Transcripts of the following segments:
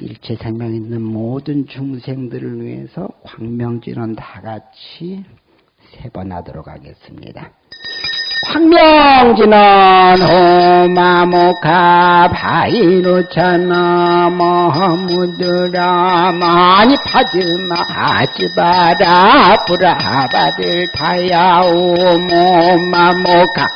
일체 생명 있는 모든 중생들을 위해서 광명진원 다 같이 세 번 하도록 하겠습니다. 광명진원 호마모카 바이로차나 마무드라 많이 파드마 하지바라 브라바들 타야오 모마모카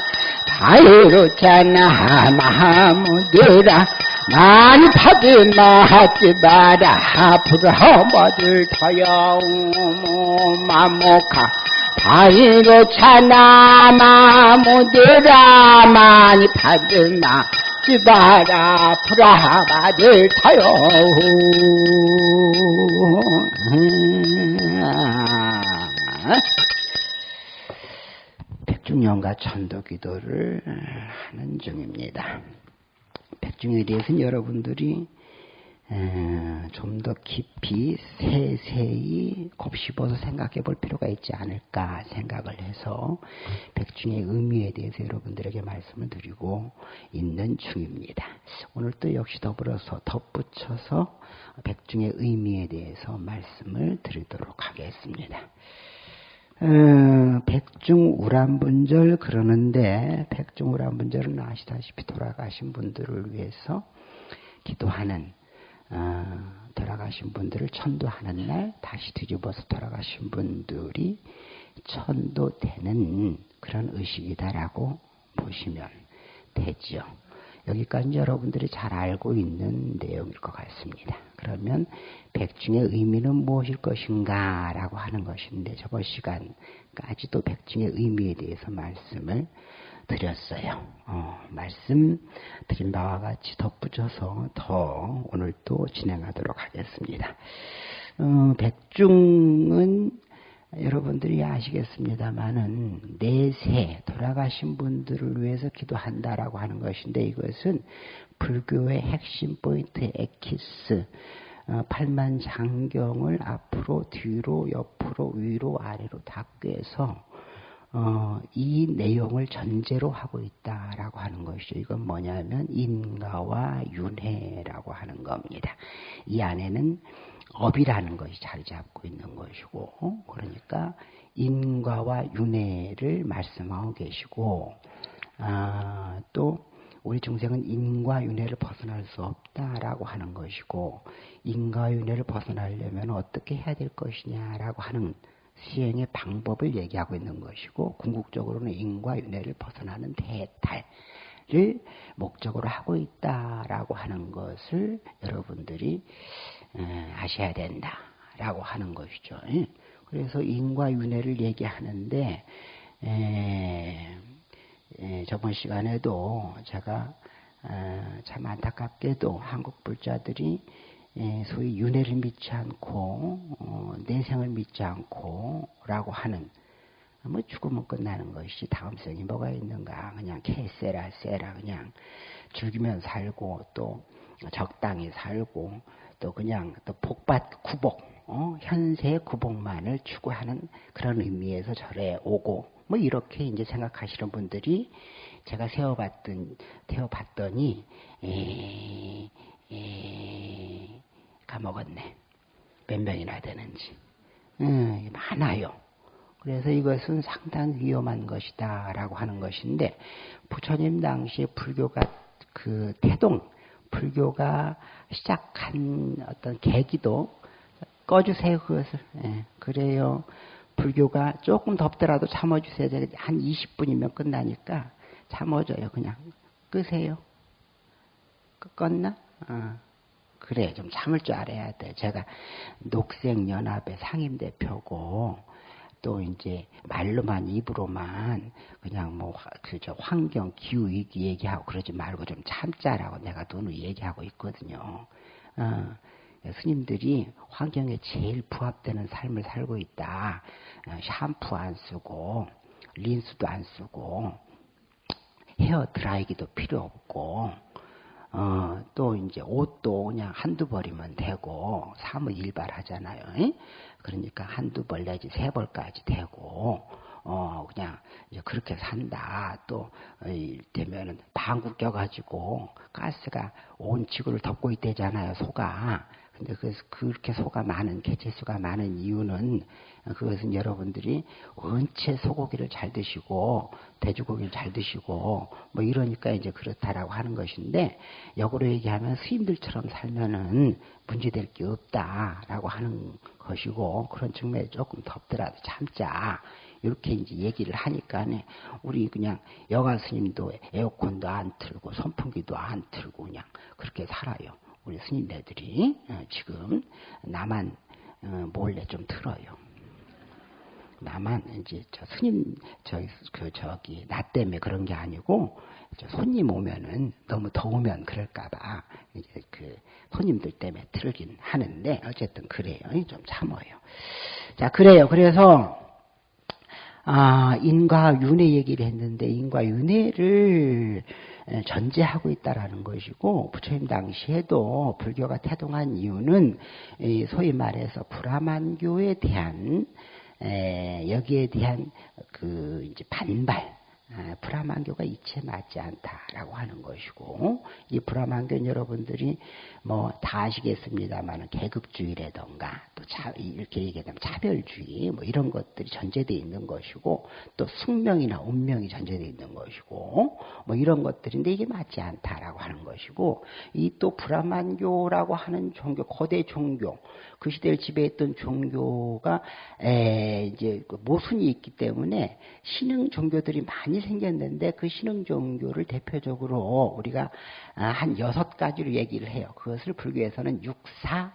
바이로차나 마무드라 많이 파드마 하지바라. 브라바들 타야오 모마모카. 바위로 차나 마 무디라 많이 받으나 지바라. 프라바들 타요 백중년과 천도기도를 하는 중입니다. 백중에 대해서는 여러분들이 좀 더 깊이 세세히 곱씹어서 생각해 볼 필요가 있지 않을까 생각을 해서 백중의 의미에 대해서 여러분들에게 말씀을 드리고 있는 중입니다. 오늘 또 역시 더불어서 덧붙여서 백중의 의미에 대해서 말씀을 드리도록 하겠습니다. 어, 백중우란분절 그러는데 백중우란분절은 아시다시피 돌아가신 분들을 위해서 기도하는 어, 돌아가신 분들을 천도하는 날 다시 뒤집어서 돌아가신 분들이 천도되는 그런 의식이다라고 보시면 되죠. 여기까지 여러분들이 잘 알고 있는 내용일 것 같습니다. 그러면 백중의 의미는 무엇일 것인가 라고 하는 것인데 저번 시간까지도 백중의 의미에 대해서 말씀을 드렸어요. 어, 말씀 드린 바와 같이 덧붙여서 더 오늘 또 진행하도록 하겠습니다. 어, 백중은 여러분들이 아시겠습니다만은 내세 돌아가신 분들을 위해서 기도한다라고 하는 것인데 이것은 불교의 핵심 포인트 에키스 어, 팔만 장경을 앞으로 뒤로 옆으로 위로 아래로 다 꿰서 어, 이 내용을 전제로 하고 있다라고 하는 것이죠. 이건 뭐냐면 인가와 윤회라고 하는 겁니다. 이 안에는 업이라는 것이 자리 잡고 있는 것이고, 그러니까 인과와 윤회를 말씀하고 계시고, 아, 또 우리 중생은 인과 윤회를 벗어날 수 없다라고 하는 것이고, 인과 윤회를 벗어나려면 어떻게 해야 될 것이냐라고 하는 시행의 방법을 얘기하고 있는 것이고 궁극적으로는 인과 윤회를 벗어나는 대탈을 목적으로 하고 있다라고 하는 것을 여러분들이 아셔야 된다라고 하는 것이죠. 그래서 인과 윤회를 얘기하는데 저번 시간에도 제가 참 안타깝게도 한국 불자들이 예, 소위 윤회를 믿지 않고 어, 내생을 믿지 않고라고 하는 뭐 죽으면 끝나는 것이 다음성이 뭐가 있는가 그냥 캐세라 세라 그냥 죽이면 살고 또 적당히 살고 또 그냥 또 복받 구복 어? 현세 구복만을 추구하는 그런 의미에서 절에 오고 뭐 이렇게 이제 생각하시는 분들이 제가 세워봤던 태워봤더니 에, 에, 까먹었네. 몇 명이나 되는지. 음, 많아요. 그래서 이것은 상당히 위험한 것이다 라고 하는 것인데 부처님 당시에 불교가 그 태동 불교가 시작한 어떤 계기도 꺼주세요 그것을 예, 그래요 불교가 조금 덥더라도 참아주세요 한 20분이면 끝나니까 참아줘요 그냥 끄세요 껐나? 어. 그래 좀 참을 줄 알아야 돼. 제가 녹색연합의 상임대표고 또 이제 말로만 입으로만 그냥 뭐 그저 환경 기후 위기 얘기하고 그러지 말고 좀 참자라고 내가 눈을 얘기하고 있거든요. 어, 스님들이 환경에 제일 부합되는 삶을 살고 있다. 어, 샴푸 안 쓰고 린스도 안 쓰고 헤어 드라이기도 필요 없고 어, 또 이제 옷도 그냥 한두 벌이면 되고 사무 일발하잖아요. 그러니까 한두 벌 내지 세 벌까지 되고 어, 그냥, 이제 그렇게 산다. 또, 되면은, 방구 껴가지고, 가스가 온 지구를 덮고 있대잖아요, 소가. 근데 그, 그렇게 소가 많은, 개체수가 많은 이유는, 그것은 여러분들이 원체 소고기를 잘 드시고, 돼지고기를 잘 드시고, 뭐 이러니까 이제 그렇다라고 하는 것인데, 역으로 얘기하면 스님들처럼 살면은 문제될 게 없다라고 하는 것이고, 그런 측면에 조금 덥더라도 참자. 이렇게 이제 얘기를 하니까 우리 그냥 여가 스님도 에어컨도 안 틀고 선풍기도 안 틀고 그냥 그렇게 살아요. 우리 스님네들이 어, 지금 나만 어, 몰래 좀 틀어요. 나만 이제 저 스님 저그 저기 나 때문에 그런 게 아니고 저 손님 오면은 너무 더우면 그럴까봐 이제 그 손님들 때문에 틀긴 하는데 어쨌든 그래요. 좀 참어요. 자 그래요. 그래서 아, 인과 윤회 얘기를 했는데 인과 윤회를 전제하고 있다라는 것이고 부처님 당시에도 불교가 태동한 이유는 소위 말해서 브라만교에 대한 여기에 대한 그 이제 반발 아, 브라만교가 이치에 맞지 않다라고 하는 것이고 이 브라만교는 여러분들이 뭐 다 아시겠습니다만 계급주의라던가 또 차, 이렇게 얘기하면 차별주의 뭐 이런 것들이 전제되어 있는 것이고 또 숙명이나 운명이 전제되어 있는 것이고 뭐 이런 것들인데 이게 맞지 않다라고 하는 것이고 이 또 브라만교라고 하는 종교 거대 종교 그 시대를 지배했던 종교가 에 이제 그 모순이 있기 때문에 신흥 종교들이 많이 생겼는데 그 신흥 종교를 대표적으로 우리가 아, 한 여섯 가지로 얘기를 해요. 그것을 불교에서는 육사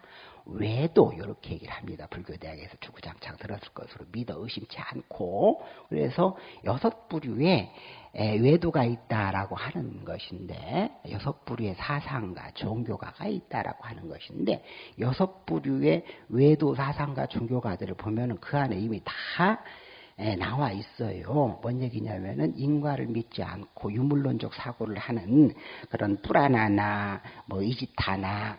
외도 이렇게 얘기를 합니다. 불교대학에서 주구장창 들었을 것으로 믿어 의심치 않고 그래서 여섯 부류의 외도가 있다라고 하는 것인데 여섯 부류의 사상가 종교가가 있다라고 하는 것인데 여섯 부류의 외도 사상가 종교가들을 보면은 그 안에 이미 다 나와 있어요. 뭔 얘기냐면은 인과를 믿지 않고 유물론적 사고를 하는 그런 뿌라나나 뭐 이지타나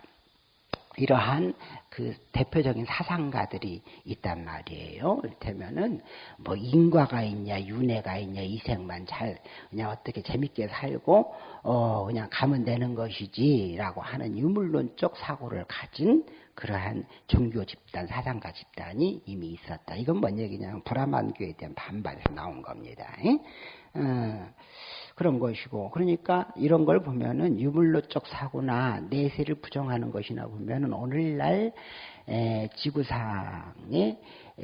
이러한 그 대표적인 사상가들이 있단 말이에요. 이를테면은 뭐 인과가 있냐, 윤회가 있냐, 이생만 잘 그냥 어떻게 재밌게 살고 어 그냥 가면 되는 것이지라고 하는 유물론적 사고를 가진 그러한 종교 집단, 사상가 집단이 이미 있었다. 이건 뭔 얘기냐면 브라만교에 대한 반발에서 나온 겁니다. 어, 그런 것이고 그러니까 이런 걸 보면은 유물로적 사고나 내세를 부정하는 것이나 보면은 오늘날 에, 지구상의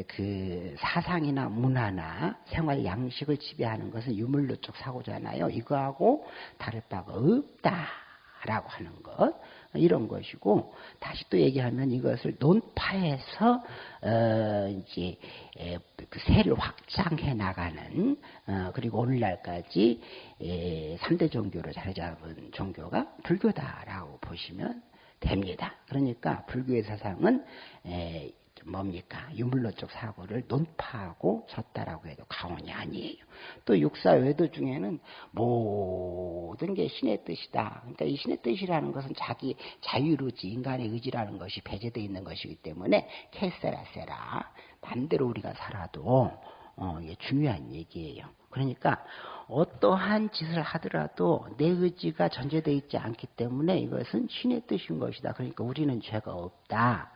그 사상이나 문화나 생활 양식을 지배하는 것은 유물로적 사고잖아요. 이거하고 다를 바가 없다 라고 하는 것. 이런 것이고 다시 또 얘기하면 이것을 논파해서 어 이제 그 세를 확장해 나가는 어 그리고 오늘날까지 에 3대 종교로 자리 잡은 종교가 불교다라고 보시면 됩니다. 그러니까 불교의 사상은 뭡니까? 유물론적 사고를 논파하고 섰다라고 해도 과언이 아니에요. 또 육사 외도 중에는 모든 게 신의 뜻이다. 그러니까 이 신의 뜻이라는 것은 자기 자유의지, 인간의 의지라는 것이 배제되어 있는 것이기 때문에 캐세라세라 반대로 우리가 살아도 어, 이게 중요한 얘기예요. 그러니까 어떠한 짓을 하더라도 내 의지가 전제되어 있지 않기 때문에 이것은 신의 뜻인 것이다. 그러니까 우리는 죄가 없다.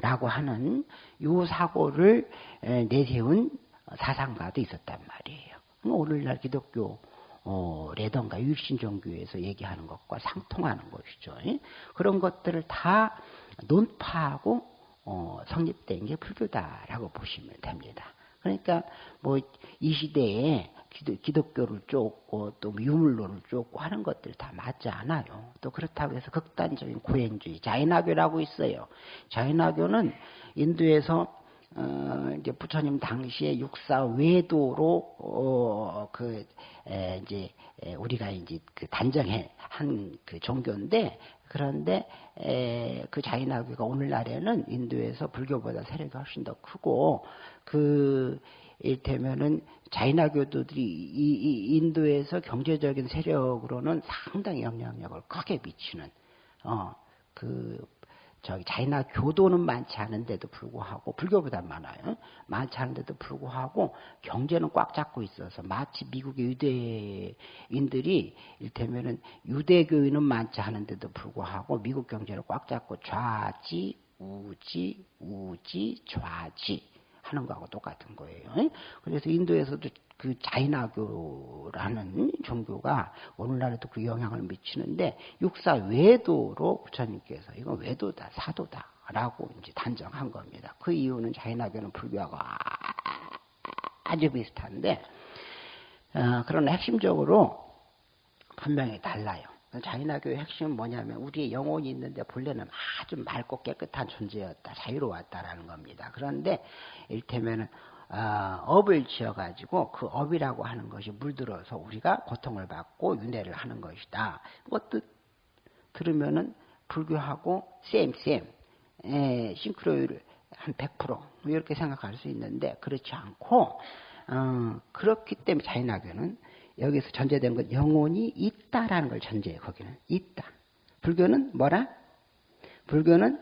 라고 하는 요 사고를 내세운 사상가도 있었단 말이에요. 오늘날 기독교 어, 레던가 율신종교에서 얘기하는 것과 상통하는 것이죠. 그런 것들을 다 논파하고 어, 성립된 게 불교다라고 보시면 됩니다. 그러니까 뭐 이 시대에 기독, 교를 쫓고 또 유물론을 쫓고 하는 것들 다 맞지 않아요. 또 그렇다고 해서 극단적인 고행주의, 자인화교라고 있어요. 자인화교는 인도에서 어, 이제 부처님 당시에 육사 외도로 어, 그 에, 이제 에, 우리가 이제 그 단정해 한 그 종교인데 그런데 에, 그 자인화교가 오늘날에는 인도에서 불교보다 세력이 훨씬 더 크고 그 일테면은 자이나교도들이 이, 이 인도에서 경제적인 세력으로는 상당히 영향력을 크게 미치는 어, 그 저기 자이나 교도는 많지 않은데도 불구하고 불교보다 많아요. 많지 않은데도 불구하고 경제는 꽉 잡고 있어서 마치 미국의 유대인들이 일테면은 유대교인은 많지 않은데도 불구하고 미국 경제를 꽉 잡고 좌지 우지 우지 좌지 하는 거하고 똑같은 거예요. 그래서 인도에서도 그 자이나교라는 종교가 오늘날에도 그 영향을 미치는데 육사 외도로 부처님께서 이건 외도다 사도다라고 이제 단정한 겁니다. 그 이유는 자이나교는 불교하고 아주 비슷한데 어, 그러나 핵심적으로 분명히 달라요. 자이나교의 핵심은 뭐냐면 우리의 영혼이 있는데 본래는 아주 맑고 깨끗한 존재였다, 자유로웠다라는 겁니다. 그런데 일테면은 어, 업을 지어가지고 그 업이라고 하는 것이 물들어서 우리가 고통을 받고 윤회를 하는 것이다. 그것도 들으면은 불교하고 쌤쌤 에, 싱크로율 한 100% 이렇게 생각할 수 있는데 그렇지 않고 어, 그렇기 때문에 자인학교는 여기서 전제된 건 영혼이 있다라는 걸 전제해요. 거기는 있다. 불교는 뭐라? 불교는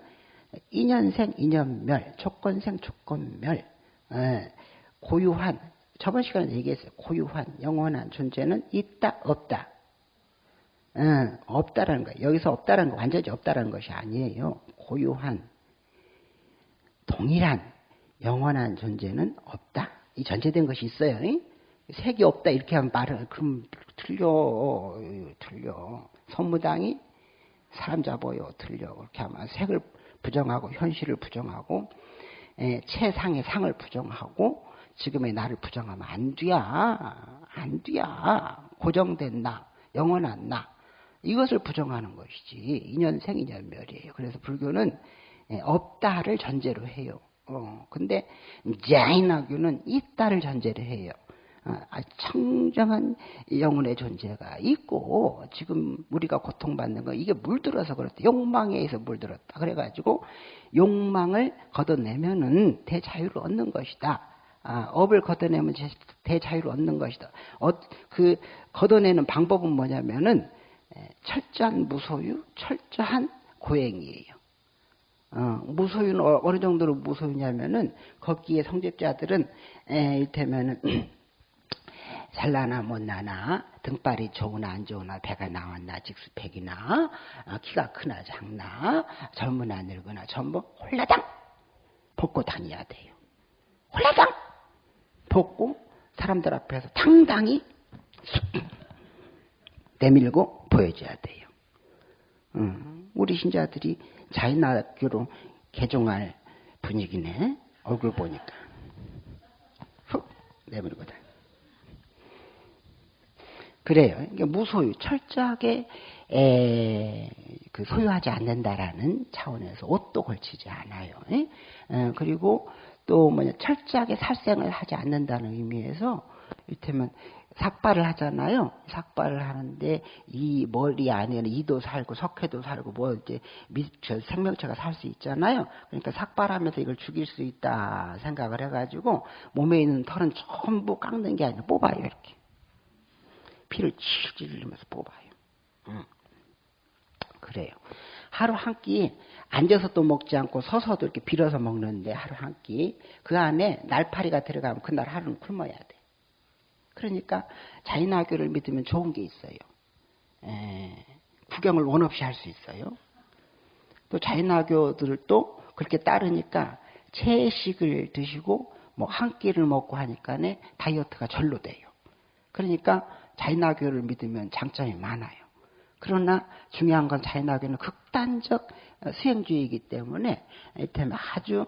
인연생 인연멸, 조건생 조건멸, 에, 고유한 저번 시간에 얘기했어요. 고유한 영원한 존재는 있다 없다. 응, 없다라는 거. 여기서 없다라는 거 완전히 없다라는 것이 아니에요. 고유한 동일한 영원한 존재는 없다. 이 전제된 것이 있어요. 응? 색이 없다 이렇게 하면 말을 그럼 틀려 틀려. 선무당이 사람 잡아요 틀려 그렇게 하면 색을 부정하고 현실을 부정하고 에, 최상의 상을 부정하고 지금의 나를 부정하면 안 돼야, 안 돼야. 고정된 나, 영원한 나. 이것을 부정하는 것이지. 인연생, 인연멸이에요. 그래서 불교는 예, 없다를 전제로 해요. 어, 근데 자인학교는 있다를 전제로 해요. 어, 아, 청정한 영혼의 존재가 있고 지금 우리가 고통받는 거 이게 물들어서 그렇다. 욕망에 의해서 물들었다. 그래가지고 욕망을 걷어내면은 대자유를 얻는 것이다. 아, 업을 걷어내면 대자유를 얻는 것이다. 어, 그 걷어내는 방법은 뭐냐면은 철저한 무소유, 철저한 고행이에요. 어, 무소유는 어, 어느 정도로 무소유냐면은 거기에 성직자들은 에, 이를테면은 잘나나 못나나 등발이 좋으나 안 좋으나 배가 나왔나 직수팩이나 어, 키가 크나 작나 젊으나 늙으나 전부 홀라당 벗고 다녀야 돼요. 홀라당 벗고 사람들 앞에서 당당히 내밀고 보여줘야 돼요. 음, 우리 신자들이 자인학교로 개종할 분위기네. 얼굴 보니까. 훅 내밀고 다. 그래요. 이게 무소유, 철저하게 에, 그 소유하지 않는다라는 차원에서 옷도 걸치지 않아요. 에? 에, 그리고 또 뭐냐 철저하게 살생을 하지 않는다는 의미에서 이를테면 삭발을 하잖아요. 삭발을 하는데 이 머리 안에는 이도 살고 석회도 살고 뭐 이제 미, 저 생명체가 살 수 있잖아요. 그러니까 삭발하면서 이걸 죽일 수 있다 생각을 해가지고 몸에 있는 털은 전부 깎는 게 아니라 뽑아요 이렇게 피를 칠질 흘리면서 뽑아요. 음. 그래요. 하루 한 끼 앉아서 또 먹지 않고 서서도 이렇게 빌어서 먹는데 하루 한 끼 그 안에 날파리가 들어가면 그날 하루는 굶어야 돼. 그러니까 자인학교를 믿으면 좋은 게 있어요. 에, 구경을 원 없이 할 수 있어요. 또 자인학교들도 그렇게 따르니까 채식을 드시고 뭐 한 끼를 먹고 하니까 다이어트가 절로 돼요. 그러니까 자인학교를 믿으면 장점이 많아요. 그러나 중요한 건 자연학교는 극단적 수행주의이기 때문에 아주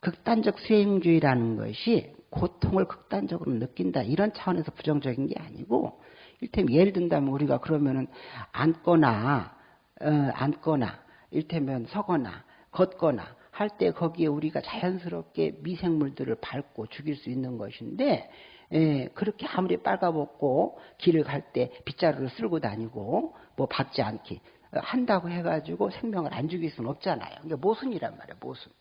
극단적 수행주의라는 것이 고통을 극단적으로 느낀다 이런 차원에서 부정적인 게 아니고 일테면 예를 든다면 우리가 그러면은 앉거나 어, 앉거나 일테면 서거나 걷거나 할 때 거기에 우리가 자연스럽게 미생물들을 밟고 죽일 수 있는 것인데 예, 그렇게 아무리 빨가벗고 길을 갈 때 빗자루를 쓸고 다니고 뭐 받지 않기 한다고 해가지고 생명을 안 죽일 수는 없잖아요. 이게 모순이란 말이에요, 모순.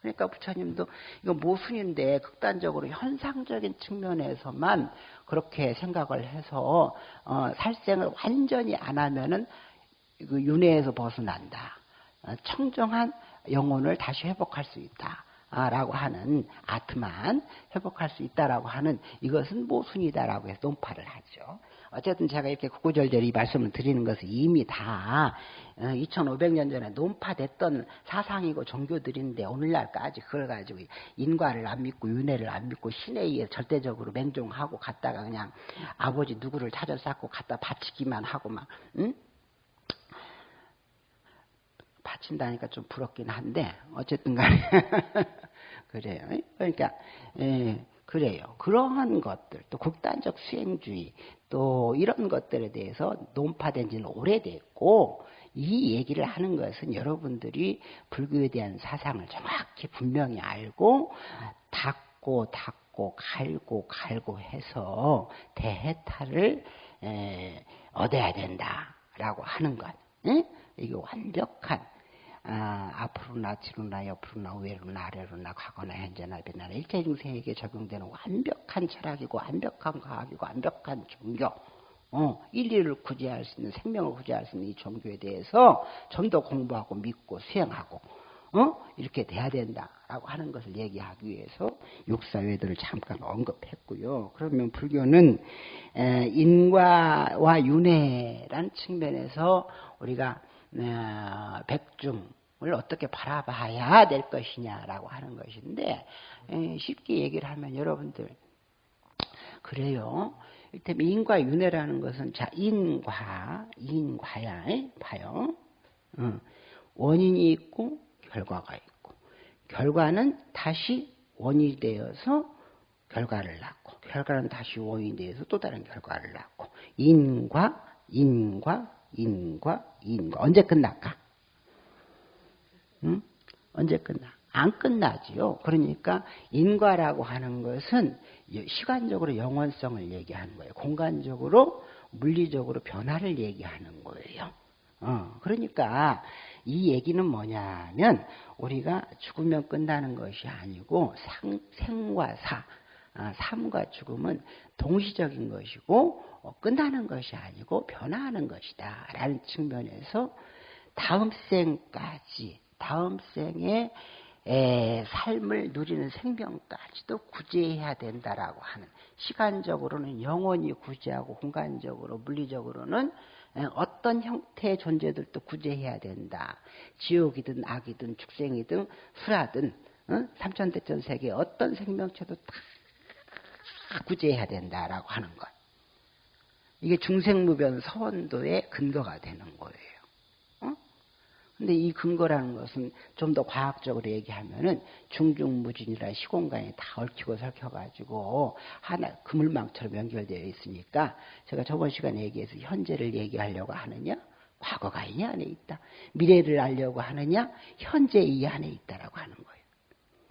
그러니까 부처님도 이거 모순인데 극단적으로 현상적인 측면에서만 그렇게 생각을 해서 어, 살생을 완전히 안 하면은 그 윤회에서 벗어난다. 어, 청정한 영혼을 다시 회복할 수 있다. 라고 하는 아트만 회복할 수 있다라고 하는 이것은 모순이다라고 해서 논파를 하죠. 어쨌든 제가 이렇게 구구절절히 말씀을 드리는 것은 이미 다 2500년 어, 전에 논파됐던 사상이고 종교들인데 오늘날까지 그걸 가지고 인과를 안 믿고 윤회를 안 믿고 신에 의해 절대적으로 맹종하고 갔다가 그냥 아버지 누구를 찾아 쌓고 갖다 바치기만 하고 막 응? 바친다니까 좀 부럽긴 한데 어쨌든 간에 그래요. 그러니까 예, 그래요. 그러한 것들 또 극단적 수행주의 또 이런 것들에 대해서 논파된 지는 오래됐고 이 얘기를 하는 것은 여러분들이 불교에 대한 사상을 정확히 분명히 알고 닦고 닦고 갈고 갈고 해서 대해탈을 에, 얻어야 된다라고 하는 것. 에? 이게 완벽한 아, 앞으로 나 뒤로 나 옆으로 나 위로 나 아래로 나 과거나 현재나 미래나 일체 중생에게 적용되는 완벽한 철학이고 완벽한 과학이고 완벽한 종교 어, 인리를 구제할 수 있는 생명을 구제할 수 있는 이 종교에 대해서 좀 더 공부하고 믿고 수행하고 어? 이렇게 돼야 된다라고 하는 것을 얘기하기 위해서 육사회들을 잠깐 언급했고요. 그러면 불교는 에, 인과와 윤회란 측면에서 우리가 어, 백중 을 어떻게 바라봐야 될 것이냐라고 하는 것인데 쉽게 얘기를 하면 여러분들 그래요. 이를테면 인과 윤회라는 것은 자 인과 인과야 봐요. 원인이 있고 결과가 있고 결과는 다시 원인이 되어서 결과를 낳고 결과는 다시 원인이 되어서 또 다른 결과를 낳고 인과 인과 인과 인과 언제 끝날까? 응? 언제 끝나? 안 끝나지요. 그러니까 인과라고 하는 것은 시간적으로 영원성을 얘기하는 거예요. 공간적으로 물리적으로 변화를 얘기하는 거예요. 어, 그러니까 이 얘기는 뭐냐면 우리가 죽으면 끝나는 것이 아니고 상, 생과 사, 아, 삶과 죽음은 동시적인 것이고 어, 끝나는 것이 아니고 변화하는 것이다 라는 측면에서 다음 생까지 다음 생에 삶을 누리는 생명까지도 구제해야 된다라고 하는 시간적으로는 영원히 구제하고 공간적으로 물리적으로는 어떤 형태의 존재들도 구제해야 된다. 지옥이든 악이든 축생이든 수라든 어? 삼천대천 세계 어떤 생명체도 다 구제해야 된다라고 하는 것. 이게 중생무변 서원도의 근거가 되는 거예요. 근데 이 근거라는 것은 좀 더 과학적으로 얘기하면은 중중무진이라 시공간에 다 얽히고 설켜가지고 하나 그물망처럼 연결되어 있으니까 제가 저번 시간에 얘기해서 현재를 얘기하려고 하느냐 과거가 이 안에 있다 미래를 알려고 하느냐 현재 이 안에 있다라고 하는 거예요.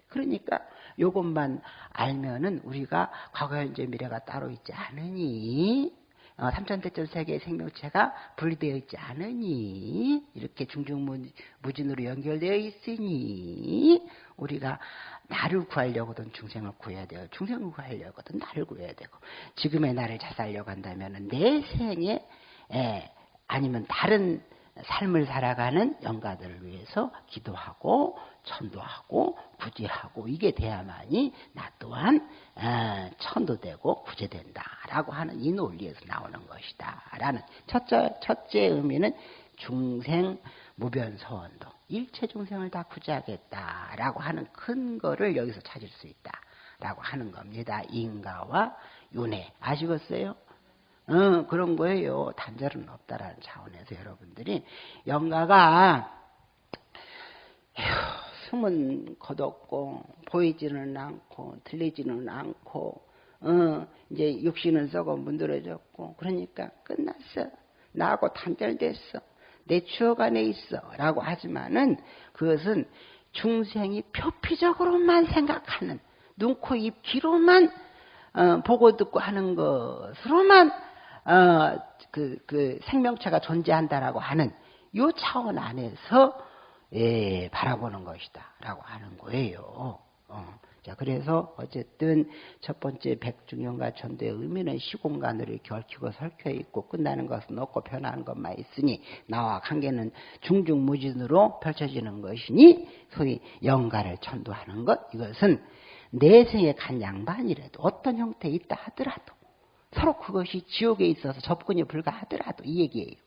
그러니까 요것만 알면은 우리가 과거 현재 미래가 따로 있지 않으니 어, 삼천대천 세계의 생명체가 분리되어 있지 않으니 이렇게 중중무진으로 연결되어 있으니 우리가 나를 구하려고든 중생을 구해야 돼요. 중생을 구하려고든 나를 구해야 되고 지금의 나를 잘 살려고 한다면 내 생에 에, 아니면 다른 삶을 살아가는 영가들을 위해서 기도하고 천도하고 구제하고 이게 돼야만이 나 또한 어, 천도되고 구제된다라고 하는 이 논리에서 나오는 것이다라는 첫째 첫째 의미는 중생 무변서원도 일체 중생을 다 구제하겠다라고 하는 근거를 여기서 찾을 수 있다라고 하는 겁니다. 인가와 윤회 아시겠어요? 어, 그런 거예요. 단절은 없다라는 차원에서 여러분들이 영가가 숨은 걷었고 보이지는 않고 들리지는 않고 어, 이제 육신은 썩어 문드러졌고 그러니까 끝났어. 나하고 단절됐어. 내 추억 안에 있어. 라고 하지만은 그것은 중생이 표피적으로만 생각하는 눈, 코, 입, 귀로만 어, 보고 듣고 하는 것으로만 어, 그, 그 생명체가 존재한다라고 하는 요 차원 안에서 예, 바라보는 것이다 라고 하는 거예요. 어. 자, 그래서 어쨌든 첫 번째 백중현과 천도의 의미는 시공간으로 얽히고 설켜 있고 끝나는 것은 없고 변하는 것만 있으니 나와 관계는 중중무진으로 펼쳐지는 것이니 소위 영가를 천도하는 것 이것은 내생에 간 양반이라도 어떤 형태에 있다 하더라도 서로 그것이 지옥에 있어서 접근이 불가하더라도 이 얘기예요.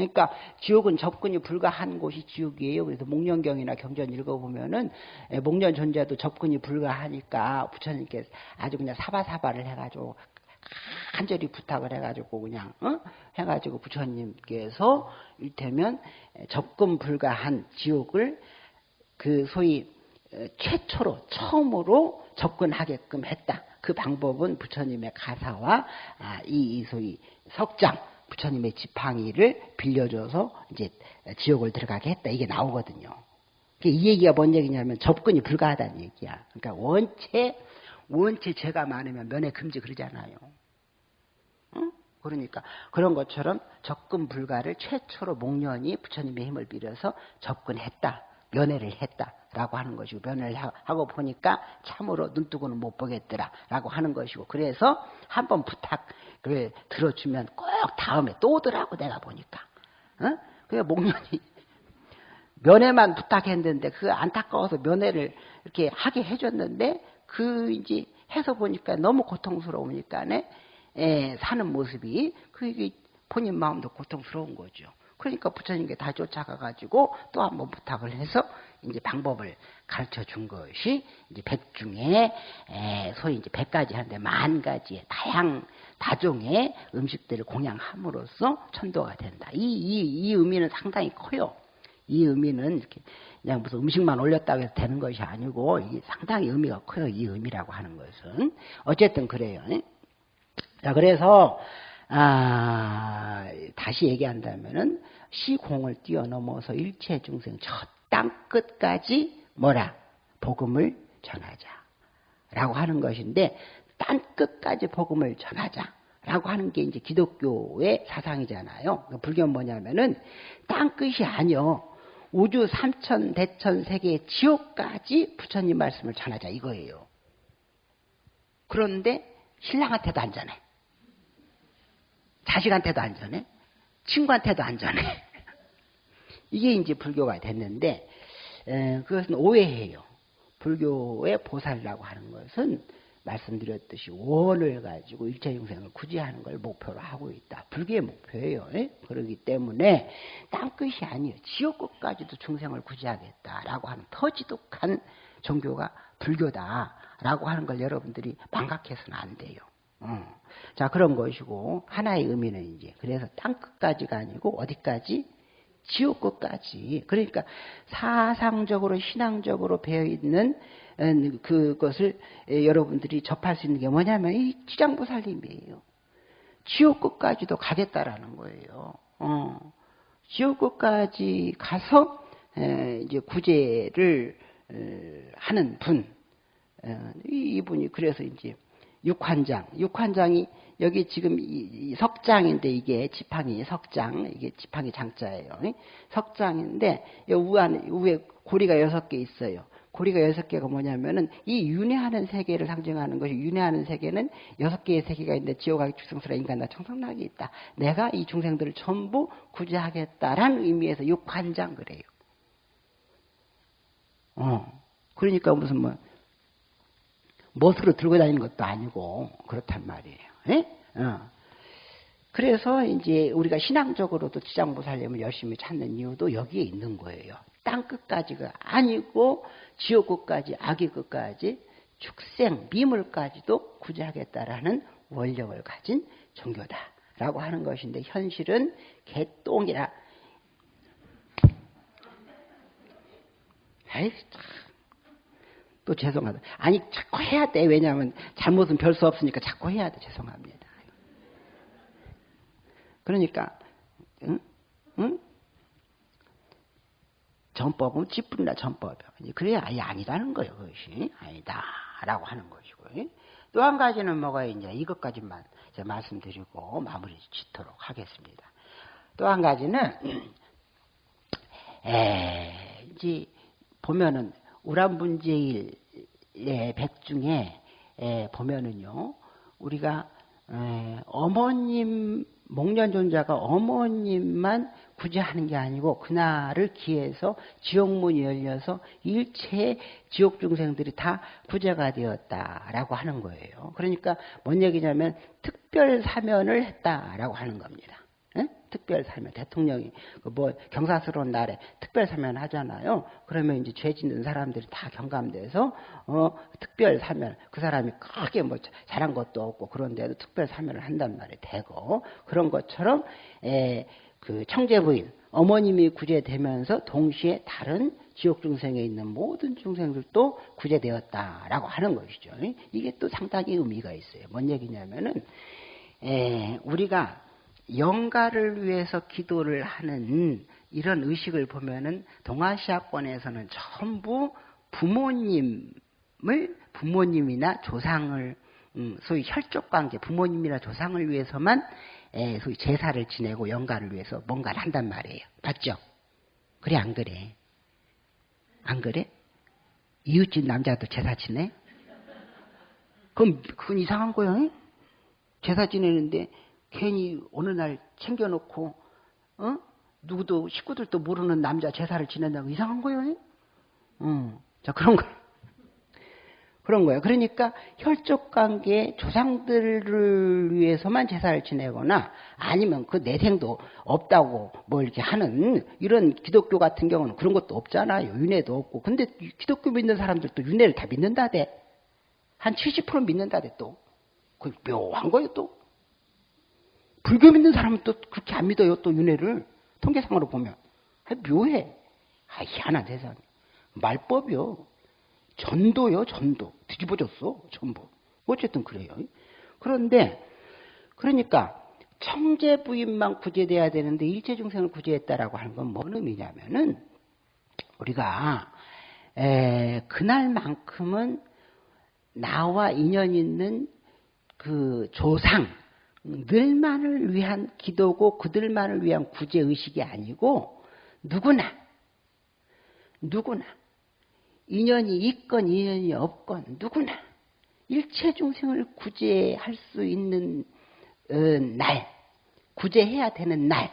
그러니까 지옥은 접근이 불가한 곳이 지옥이에요. 그래서 목련경이나 경전 읽어보면은 예, 목련 존재도 접근이 불가하니까 부처님께서 아주 그냥 사바사바를 해가지고 간절히 부탁을 해가지고 그냥 어? 해가지고 부처님께서 일테면 접근 불가한 지옥을 그 소위 어, 최초로 처음으로 접근하게끔 했다. 그 방법은 부처님의 가사와 아, 이 소위 석장 부처님의 지팡이를 빌려줘서 이제 지옥을 들어가게 했다. 이게 나오거든요. 이 얘기가 뭔 얘기냐면 접근이 불가하다는 얘기야. 그러니까 원체 원체 죄가 많으면 면회 금지 그러잖아요. 응? 그러니까 그런 것처럼 접근 불가를 최초로 목련이 부처님의 힘을 빌어서 접근했다. 면회를 했다 라고 하는 것이고 면회를 하고 보니까 참으로 눈뜨고는 못 보겠더라 라고 하는 것이고 그래서 한번 부탁 그 들어주면 꼭 다음에 또 오더라고 내가 보니까 어? 그래 목련이 면회만 부탁했는데 그 안타까워서 면회를 이렇게 하게 해줬는데 그 이제 해서 보니까 너무 고통스러우니까네 예, 사는 모습이 그게 본인 마음도 고통스러운 거죠. 그러니까 부처님께 다 쫓아가 가지고 또 한번 부탁을 해서 이제 방법을 가르쳐 준 것이 이제 백 중에 소위 이제 백 가지 하는데 만 가지의 다양 다종의 음식들을 공양함으로써 천도가 된다. 이, 이, 이 의미는 상당히 커요. 이 의미는 이렇게 그냥 무슨 음식만 올렸다고 해서 되는 것이 아니고 이게 상당히 의미가 커요. 이 의미라고 하는 것은 어쨌든 그래요. 자 그래서 아, 다시 얘기한다면은 시공을 뛰어넘어서 일체 중생 저 땅 끝까지 뭐라 복음을 전하자. 라고 하는 것인데 땅 끝까지 복음을 전하자. 라고 하는 게 이제 기독교의 사상이잖아요. 그러니까 불교는 뭐냐면은 땅 끝이 아니요. 우주 삼천 대천 세계 지옥까지 부처님 말씀을 전하자 이거예요. 그런데 신랑한테도 안 전해. 자식한테도 안 전해. 친구한테도 안 전해. 이게 이제 불교가 됐는데 에, 그것은 오해해요. 불교의 보살이라고 하는 것은 말씀드렸듯이 원을 가지고 일체 영생을 구제하는 걸 목표로 하고 있다. 불교의 목표예요. 에? 그러기 때문에 땅끝이 아니에요. 지옥끝까지도 중생을 구제하겠다라고 하는 더 지독한 종교가 불교다라고 하는 걸 여러분들이 망각해서는 안 돼요. 어. 자, 그런 것이고, 하나의 의미는 이제, 그래서 땅 끝까지가 아니고, 어디까지? 지옥 끝까지. 그러니까 사상적으로, 신앙적으로 배어 있는 음, 그것을 여러분들이 접할 수 있는 게 뭐냐면, 이 지장보살님이에요. 지옥 끝까지도 가겠다라는 거예요. 어. 지옥 끝까지 가서, 이제 구제를 하는 분. 어, 이분이 그래서 이제 육환장. 육환장이 여기 지금 이, 석장인데 이게 지팡이 석장 이게 지팡이 장자예요. 석장인데 우안 우에 고리가 여섯 개 있어요. 고리가 여섯 개가 뭐냐면은 이 윤회하는 세계를 상징하는 것이 윤회하는 세계는 여섯 개의 세계가 있는데 지옥하기 축생수라 인간나 청성락이 있다. 내가 이 중생들을 전부 구제하겠다라는 의미에서 육환장 그래요. 어. 그러니까 무슨 뭐 못으로 들고 다니는 것도 아니고 그렇단 말이에요. 예? 어. 그래서 이제 우리가 신앙적으로도 지장보살님을 열심히 찾는 이유도 여기에 있는 거예요. 땅 끝까지가 아니고 지옥 끝까지 악의 끝까지 축생 미물까지도 구제하겠다라는 원력을 가진 종교다라고 하는 것인데 현실은 개똥이라. 아이 참. 또 죄송하다. 아니 자꾸 해야 돼. 왜냐하면 잘못은 별 수 없으니까 자꾸 해야 돼. 죄송합니다. 그러니까 응? 응? 전법은 찌뿌리나 전법이야. 그래야 아예 아니라는 거예요. 그것이 아니다 라고 하는 것이고 또 한 가지는 뭐가 이제 이것까지만 이제 말씀드리고 마무리 짓도록 하겠습니다. 또 한 가지는 에, 이제 보면은 우란분제일 예, 백 중에 예, 보면은요, 우리가 에, 어머님 목련존자가 어머님만 구제하는 게 아니고 그날을 기해서 지옥문이 열려서 일체 지옥 중생들이 다 구제가 되었다라고 하는 거예요. 그러니까 뭔 얘기냐면 특별 사면을 했다라고 하는 겁니다. 에? 특별 사면 대통령이 그뭐 경사스러운 날에 특별 사면 하잖아요. 그러면 이제 죄 짓는 사람들이 다 경감돼서 어 특별 사면 그 사람이 크게 뭐 잘한 것도 없고 그런데도 특별 사면을 한단 말이에요. 되고 그런 것처럼 에, 그 청제 부인 어머님이 구제되면서 동시에 다른 지옥 중생에 있는 모든 중생들도 구제되었다라고 하는 것이죠. 이게 또 상당히 의미가 있어요. 뭔 얘기냐면은 에, 우리가 영가를 위해서 기도를 하는 이런 의식을 보면은 동아시아권에서는 전부 부모님을 부모님이나 조상을 음, 소위 혈족 관계 부모님이나 조상을 위해서만 에, 소위 제사를 지내고 영가를 위해서 뭔가를 한단 말이에요. 맞죠? 그래 안 그래? 안 그래? 이웃집 남자도 제사 지내? 그럼 그건 이상한 거야. 제사 지내는데 괜히 어느 날 챙겨놓고 어? 누구도 식구들도 모르는 남자 제사를 지낸다고 이상한 거예요. 어. 자 그런 거 그런 거예요. 그러니까 혈족 관계 조상들을 위해서만 제사를 지내거나 아니면 그 내생도 없다고 뭐 이렇게 하는 이런 기독교 같은 경우는 그런 것도 없잖아요. 윤회도 없고. 근데 기독교 믿는 사람들도 윤회를 다 믿는다대. 한 70% 믿는다대 또. 그 묘한 거예요 또. 불교 믿는 사람은 또 그렇게 안 믿어요. 또 윤회를. 통계상으로 보면. 아, 묘해. 아, 희한한 세상. 말법이요. 전도요, 전도. 뒤집어졌어, 전부. 어쨌든 그래요. 그런데, 그러니까, 청제 부인만 구제돼야 되는데 일체 중생을 구제했다라고 하는 건 뭔 의미냐면은, 우리가, 에, 그날만큼은 나와 인연 있는 그 조상, 늘만을 위한 기도고 그들만을 위한 구제 의식이 아니고 누구나 누구나 인연이 있건 인연이 없건 누구나 일체 중생을 구제할 수 있는 어, 날 구제해야 되는 날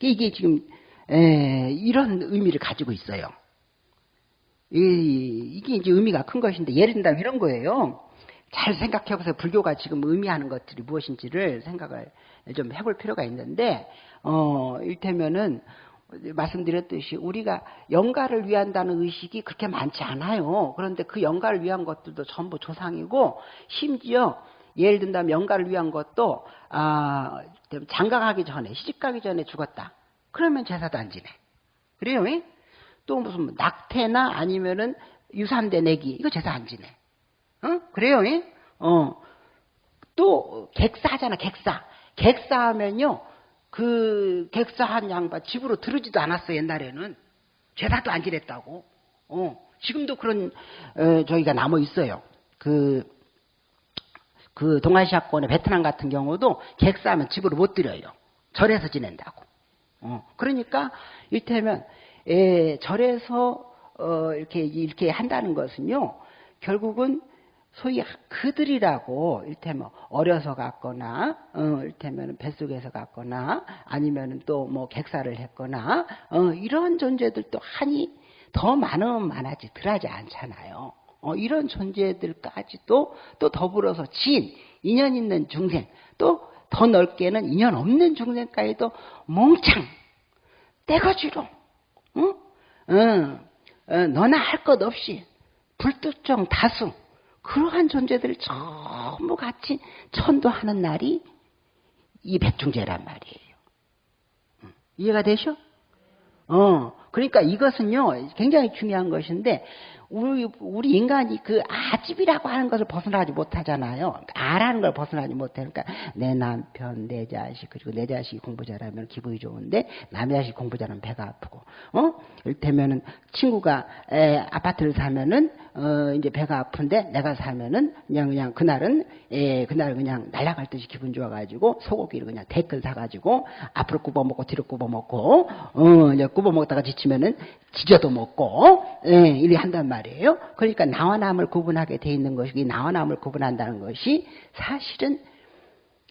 이게 지금 에, 이런 의미를 가지고 있어요. 이, 이게 이제 의미가 큰 것인데 예를 든다면 이런 거예요. 잘 생각해 보세요. 불교가 지금 의미하는 것들이 무엇인지를 생각을 좀 해볼 필요가 있는데, 어, 일테면은, 말씀드렸듯이 우리가 영가를 위한다는 의식이 그렇게 많지 않아요. 그런데 그 영가를 위한 것들도 전부 조상이고, 심지어 예를 든다면 영가를 위한 것도, 아, 장가가기 전에, 시집가기 전에 죽었다. 그러면 제사도 안 지내. 그래요? 또 무슨 뭐 낙태나 아니면은 유산대 내기, 이거 제사 안 지내. 어? 그래요? 예? 어. 또 객사하잖아, 객사. 객사하면요. 그 객사한 양반 집으로 들으지도 않았어 옛날에는 죄사도 안 지냈다고. 어. 지금도 그런 어, 저희가 남아 있어요. 그, 그 동아시아권의 베트남 같은 경우도 객사하면 집으로 못 들여요. 절에서 지낸다고. 어. 그러니까 이를테면 에, 절에서 어, 이렇게 이렇게 한다는 것은요. 결국은 소위 그들이라고 일테면 어려서 갔거나 어, 일테면 뱃속에서 갔거나 아니면 또 뭐 객사를 했거나 어, 이런 존재들도 한이 더 많으면 많아지 덜하지 않잖아요. 어, 이런 존재들까지도 또 더불어서 지인 인연 있는 중생 또 더 넓게는 인연 없는 중생까지도 몽창 떼거지로 응? 응. 어, 너나 할 것 없이 불특정 다수 그러한 존재들을 전부 같이 천도하는 날이 이 백중제란 말이에요. 이해가 되셔? 어, 그러니까 이것은요, 굉장히 중요한 것인데, 우리, 우리 인간이 그 아집이라고 하는 것을 벗어나지 못하잖아요. 아라는 걸 벗어나지 못해. 그러니까 내 남편, 내 자식, 그리고 내 자식이 공부 잘하면 기분이 좋은데 남의 자식 공부 잘하면 배가 아프고, 어? 이를테면은 친구가 에, 아파트를 사면은, 어, 이제 배가 아픈데 내가 사면은 그냥, 그냥 그날은, 에, 그날 그냥 날아갈 듯이 기분 좋아가지고 소고기를 그냥 대끈 사가지고 앞으로 굽어먹고 뒤로 굽어먹고, 어, 이제 굽어먹다가 붙이면은 지져도 먹고 예, 이렇게 한단 말이에요. 그러니까 나와 남을 구분하게 돼 있는 것이 나와 남을 구분한다는 것이 사실은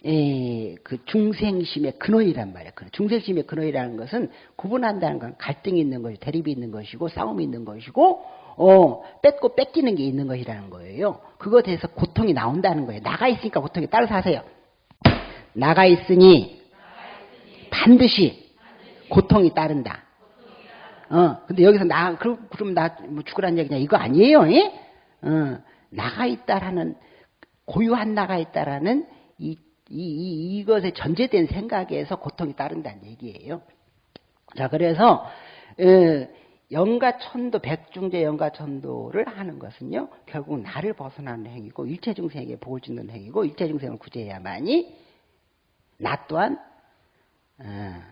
예, 그 중생심의 근원이란 말이에요. 중생심의 근원이라는 것은 구분한다는 건 갈등이 있는 것이 대립이 있는 것이고 싸움이 있는 것이고 어, 뺏고 뺏기는 게 있는 것이라는 거예요. 그것에 대해서 고통이 나온다는 거예요. 나가 있으니까 고통이 따라서 하세요. 나가 있으니 반드시 고통이 따른다. 어, 근데 여기서 나, 그럼, 그럼 나 뭐 죽으란 얘기냐. 이거 아니에요. 예? 어, 나가 있다라는, 고유한 나가 있다라는 이, 이, 이, 이것에 전제된 생각에서 고통이 따른다는 얘기예요. 자, 그래서, 어, 영가천도, 백중제 영가천도를 하는 것은요, 결국 나를 벗어나는 행위고, 일체중생에게 복을 주는 행위고, 일체중생을 구제해야만이, 나 또한, 어,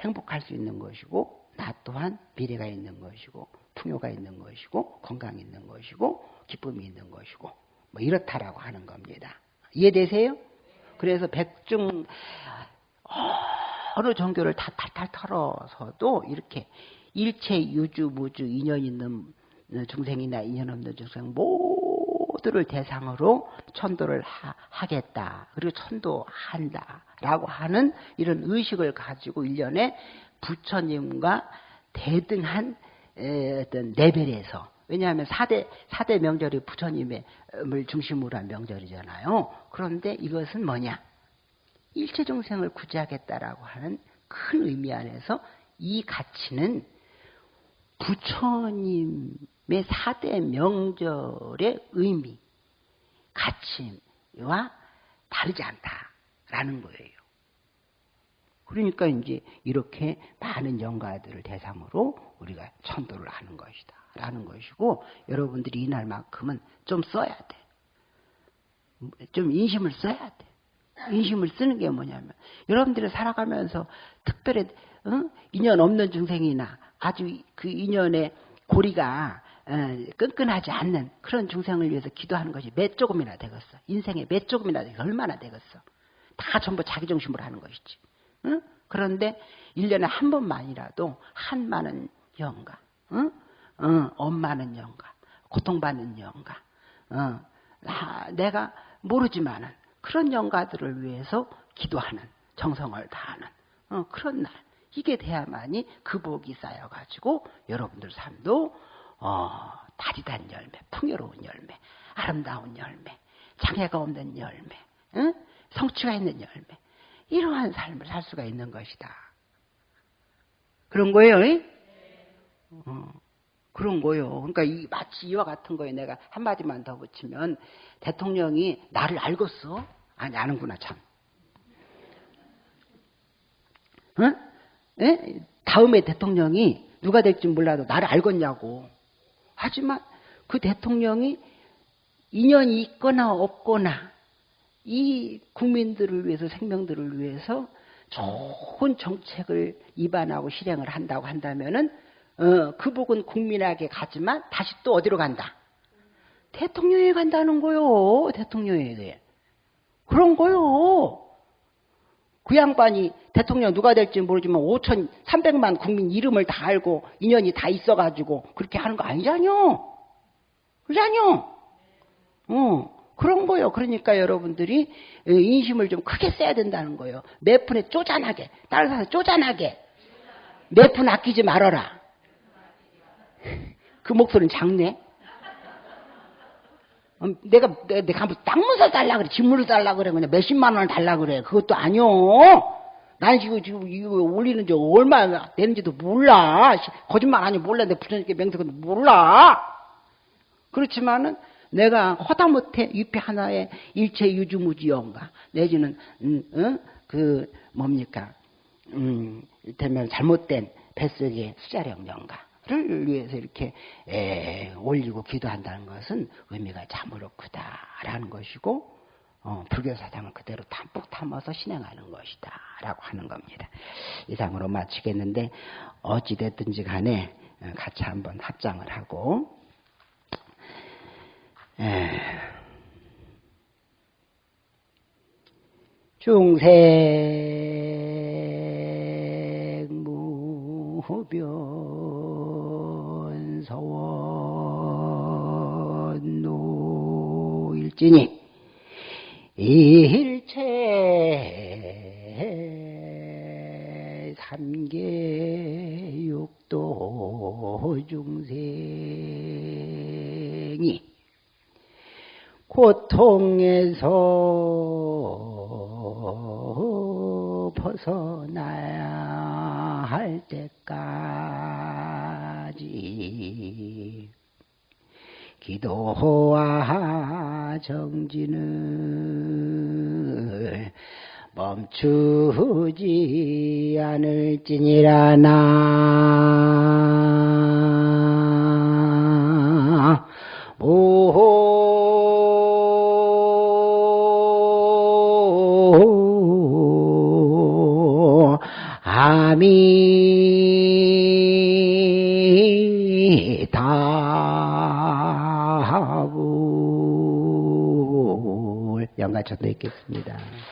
행복할 수 있는 것이고, 나 또한 미래가 있는 것이고 풍요가 있는 것이고 건강이 있는 것이고 기쁨이 있는 것이고 뭐 이렇다라고 하는 겁니다. 이해되세요? 그래서 백중 어느 종교를 다 탈탈 털어서도 이렇게 일체 유주 무주 인연 있는 중생이나 인연 없는 중생 모두 를 대상으로 천도를 하, 겠다 그리고 천도한다 라고 하는 이런 의식을 가지고 일년에 부처님과 대등한 어떤 레벨에서 왜냐하면 4대, 4대 명절이 부처님을 중심으로 한 명절이잖아요. 그런데 이것은 뭐냐? 일체 중생을 구제하겠다라고 하는 큰 의미 안에서 이 가치는 부처님의 4대 명절의 의미, 가치와 다르지 않다라는 거예요. 그러니까 이제 이렇게 많은 영가들을 대상으로 우리가 천도를 하는 것이다. 라는 것이고, 여러분들이 이날만큼은 좀 써야 돼. 좀 인심을 써야 돼. 인심을 쓰는 게 뭐냐면, 여러분들이 살아가면서 특별히, 어? 인연 없는 중생이나 아주 그 인연의 고리가 어, 끈끈하지 않는 그런 중생을 위해서 기도하는 것이 몇 조금이나 되겠어. 인생에 몇 조금이나 되겠어. 얼마나 되겠어. 다 전부 자기 중심으로 하는 것이지. 응? 그런데 1년에 한 번만이라도 한많은 영가, 응? 응, 엄마는 영가, 고통받는 영가, 응, 나, 내가 모르지만은 그런 영가들을 위해서 기도하는, 정성을 다하는 어, 그런 날. 이게 돼야만이 그 복이 쌓여가지고 여러분들 삶도 어, 다리단 열매, 풍요로운 열매, 아름다운 열매, 장애가 없는 열매, 응? 성취가 있는 열매, 이러한 삶을 살 수가 있는 것이다. 그런 거예요. 어, 그런 거요. 그러니까 이, 마치 이와 같은 거에 내가 한마디만 더 붙이면 대통령이 나를 알겠어? 아니, 아는구나, 참. 응? 에? 다음에 대통령이 누가 될지 몰라도 나를 알겠냐고. 하지만 그 대통령이 인연이 있거나 없거나 이 국민들을 위해서 생명들을 위해서 좋은 정책을 입안하고 실행을 한다고 한다면은 어, 그 복은 국민에게 가지만 다시 또 어디로 간다? 대통령에 간다는 거요. 대통령에게. 그런 거요. 그 양반이 대통령 누가 될지 모르지만 5천3백만 국민 이름을 다 알고 인연이 다 있어가지고 그렇게 하는 거 아니잖요. 그러잖요. 어. 그런 거요. 그러니까 여러분들이 인심을 좀 크게 써야 된다는 거예요. 몇 푼에 쪼잔하게, 따라서 쪼잔하게. 몇 푼 아끼지 말아라. 그 목소리는 작네. 음, 내가, 내가 한번 땅문서 달라 그래. 집물을 달라 그래. 그냥 몇십만 원을 달라 그래. 그것도 아니요. 난 지금, 지금 이거 올리는 지 얼마나 되는지도 몰라. 거짓말 아니 몰라. 내 부처님께 맹세도 몰라. 그렇지만은 내가 허다못해 위패 하나의 일체 유주무지영가 내지는 음, 어? 그 뭡니까 음, 되면 잘못된 뱃속의 수자령 영가 를 위해서 이렇게 에, 올리고 기도한다는 것은 의미가 참으로 크다라는 것이고 어, 불교 사상을 그대로 담뿍 담아서 실행하는 것이다 라고 하는 겁니다. 이상으로 마치겠는데 어찌 됐든지 간에 어, 같이 한번 합장을 하고 예. 중생 무병 할지니? 일체 삼계 육도 중생이 고통에서 벗어나야 할 때까지 기도와 정진을 멈추지 않을지니라 나. 아 영가천도 있겠습니다.